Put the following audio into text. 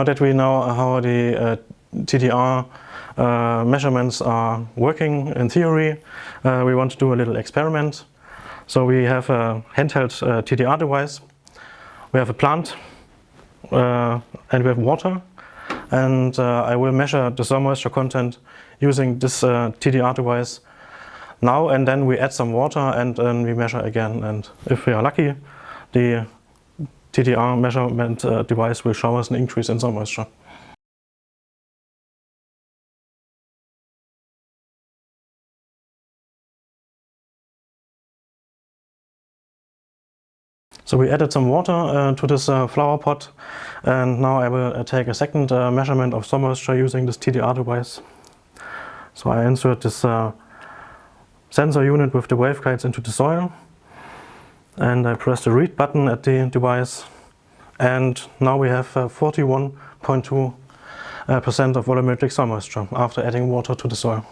Now that we know how the uh, TDR uh, measurements are working in theory, uh, we want to do a little experiment. So we have a handheld uh, TDR device, we have a plant uh, and we have water and uh, I will measure the soil moisture content using this TDR device now and then we add some water and then we measure again and if we are lucky the TDR measurement uh, device will show us an increase in soil moisture. So we added some water uh, to this uh, flower pot and now I will uh, take a second uh, measurement of soil moisture using this TDR device. So I insert this uh, sensor unit with the waveguides into the soil and I press the read button at the device and now we have 41.2% uh, uh of volumetric soil moisture after adding water to the soil.